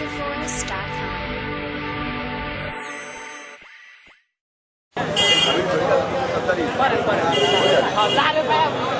TheAndrewForest.com.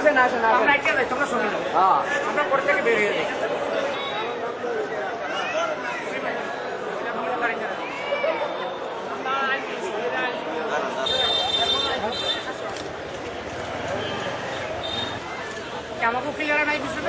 আসেন আসেন আমরা একটা যাই তোমরা শুনে হ্যাঁ। আমরা পরে থেকে বের হয়ে যাই আমাকে ক্লিয়ার নাই বুঝতে